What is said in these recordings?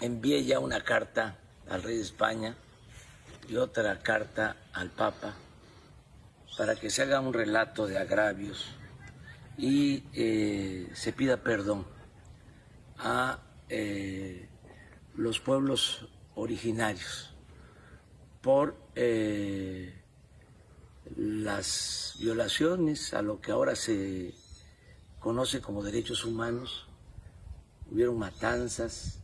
envié ya una carta al rey de España y otra carta al Papa para que se haga un relato de agravios y eh, se pida perdón a eh, los pueblos originarios por eh, las violaciones a lo que ahora se conoce como derechos humanos. Hubieron matanzas,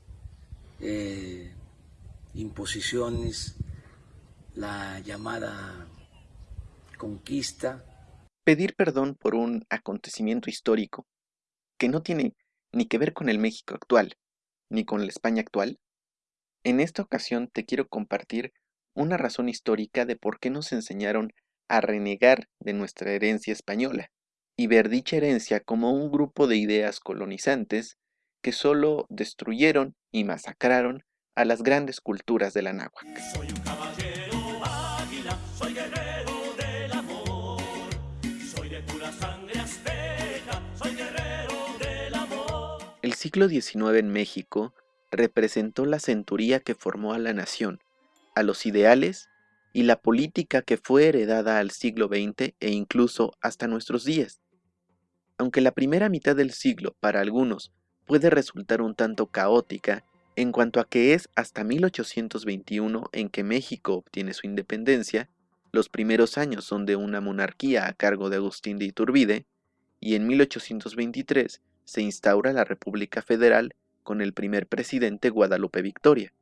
eh, imposiciones, la llamada conquista. Pedir perdón por un acontecimiento histórico que no tiene ni que ver con el México actual, ni con la España actual. En esta ocasión te quiero compartir una razón histórica de por qué nos enseñaron a renegar de nuestra herencia española y ver dicha herencia como un grupo de ideas colonizantes que solo destruyeron y masacraron a las grandes culturas de la náhuatl. Soy un caballero águila, soy guerrero del amor, soy de pura sangre azteca, soy guerrero del amor. El siglo XIX en México representó la centuría que formó a la nación, a los ideales y la política que fue heredada al siglo XX e incluso hasta nuestros días. Aunque la primera mitad del siglo, para algunos, puede resultar un tanto caótica en cuanto a que es hasta 1821 en que México obtiene su independencia, los primeros años son de una monarquía a cargo de Agustín de Iturbide, y en 1823 se instaura la República Federal con el primer presidente Guadalupe Victoria.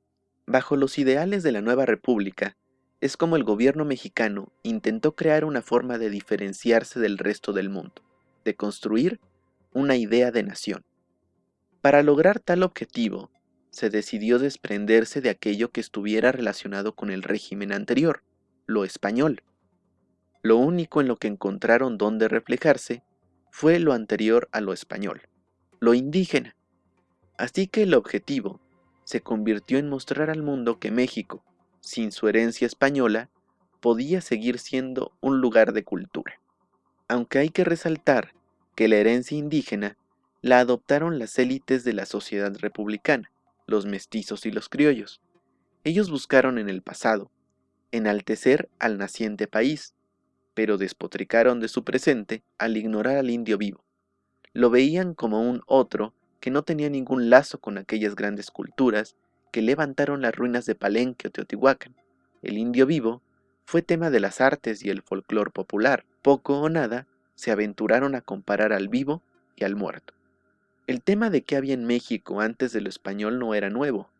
Bajo los ideales de la nueva república, es como el gobierno mexicano intentó crear una forma de diferenciarse del resto del mundo, de construir una idea de nación. Para lograr tal objetivo, se decidió desprenderse de aquello que estuviera relacionado con el régimen anterior, lo español. Lo único en lo que encontraron donde reflejarse fue lo anterior a lo español, lo indígena. Así que el objetivo se convirtió en mostrar al mundo que México, sin su herencia española, podía seguir siendo un lugar de cultura. Aunque hay que resaltar que la herencia indígena la adoptaron las élites de la sociedad republicana, los mestizos y los criollos. Ellos buscaron en el pasado enaltecer al naciente país, pero despotricaron de su presente al ignorar al indio vivo. Lo veían como un otro que no tenía ningún lazo con aquellas grandes culturas que levantaron las ruinas de Palenque o Teotihuacán. El indio vivo fue tema de las artes y el folclor popular. Poco o nada se aventuraron a comparar al vivo y al muerto. El tema de qué había en México antes de lo español no era nuevo.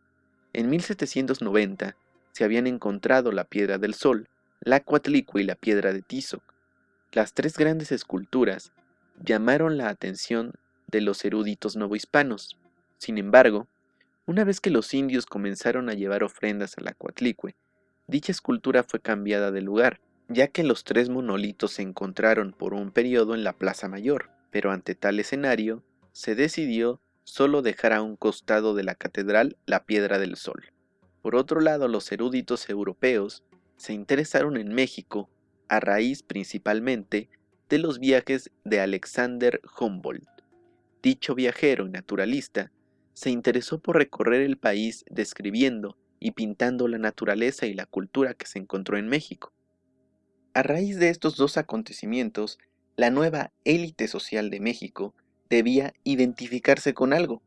En 1790 se habían encontrado la piedra del sol, la cuatlicue y la piedra de Tizoc. Las tres grandes esculturas llamaron la atención de los eruditos novohispanos. Sin embargo, una vez que los indios comenzaron a llevar ofrendas a la cuatlicue, dicha escultura fue cambiada de lugar, ya que los tres monolitos se encontraron por un periodo en la Plaza Mayor, pero ante tal escenario, se decidió solo dejar a un costado de la catedral la piedra del sol. Por otro lado, los eruditos europeos se interesaron en México a raíz principalmente de los viajes de Alexander Humboldt. Dicho viajero y naturalista se interesó por recorrer el país describiendo y pintando la naturaleza y la cultura que se encontró en México. A raíz de estos dos acontecimientos, la nueva élite social de México debía identificarse con algo,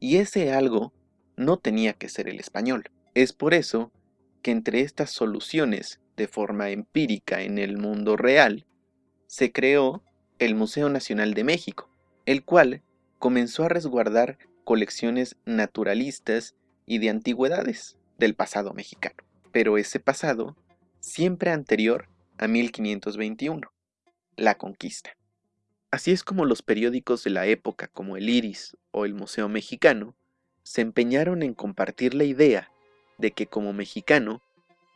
y ese algo no tenía que ser el español. Es por eso que entre estas soluciones de forma empírica en el mundo real, se creó el Museo Nacional de México, el cual comenzó a resguardar colecciones naturalistas y de antigüedades del pasado mexicano, pero ese pasado siempre anterior a 1521, la conquista. Así es como los periódicos de la época como el Iris o el Museo Mexicano se empeñaron en compartir la idea de que como mexicano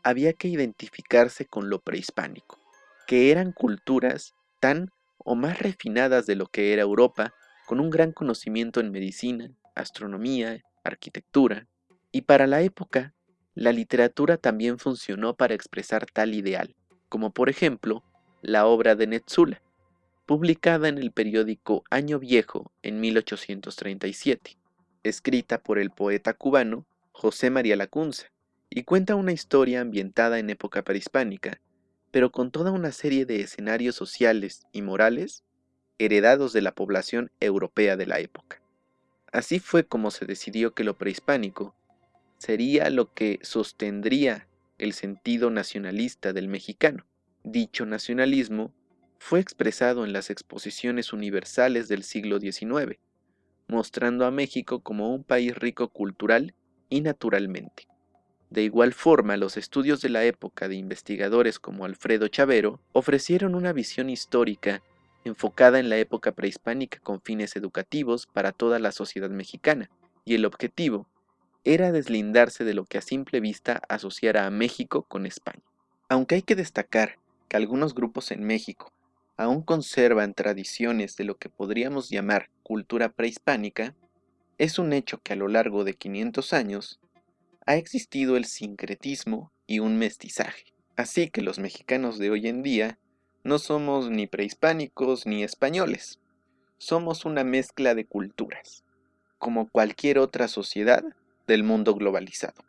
había que identificarse con lo prehispánico, que eran culturas tan o más refinadas de lo que era Europa, con un gran conocimiento en medicina, astronomía, arquitectura, y para la época, la literatura también funcionó para expresar tal ideal, como por ejemplo la obra de Netzula, publicada en el periódico Año Viejo en 1837, escrita por el poeta cubano José María Lacunza, y cuenta una historia ambientada en época prehispánica, pero con toda una serie de escenarios sociales y morales heredados de la población europea de la época. Así fue como se decidió que lo prehispánico sería lo que sostendría el sentido nacionalista del mexicano. Dicho nacionalismo fue expresado en las exposiciones universales del siglo XIX, mostrando a México como un país rico cultural y naturalmente. De igual forma, los estudios de la época de investigadores como Alfredo Chavero ofrecieron una visión histórica enfocada en la época prehispánica con fines educativos para toda la sociedad mexicana, y el objetivo era deslindarse de lo que a simple vista asociara a México con España. Aunque hay que destacar que algunos grupos en México aún conservan tradiciones de lo que podríamos llamar cultura prehispánica, es un hecho que a lo largo de 500 años ha existido el sincretismo y un mestizaje. Así que los mexicanos de hoy en día no somos ni prehispánicos ni españoles. Somos una mezcla de culturas, como cualquier otra sociedad del mundo globalizado.